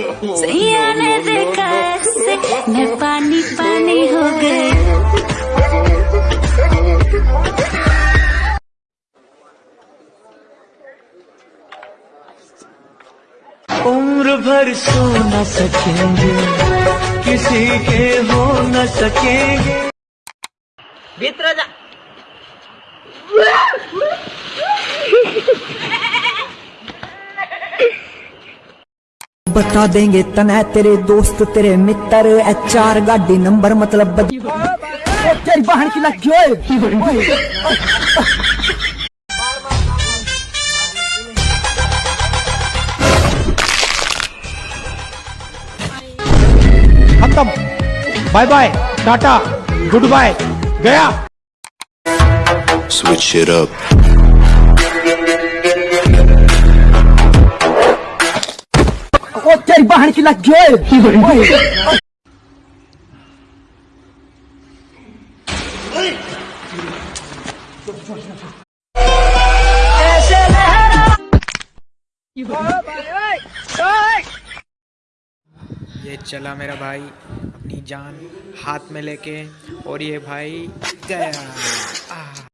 सैया ने देखा ऐसे मैं पानी पानी हो गई। उम्र भर सो न सकेंगे किसी के हो न सकेंगे। भीतर जा। बता देंगे तना तेरे दोस्त तेरे मित्र एच आर गाड़ी नंबर मतलब. तेरी बहन की लग खत्म bye bye tata good bye गया Switch it up. बहन की लग गई ये चला मेरा भाई अपनी जान हाथ में लेके और ये भाई गया।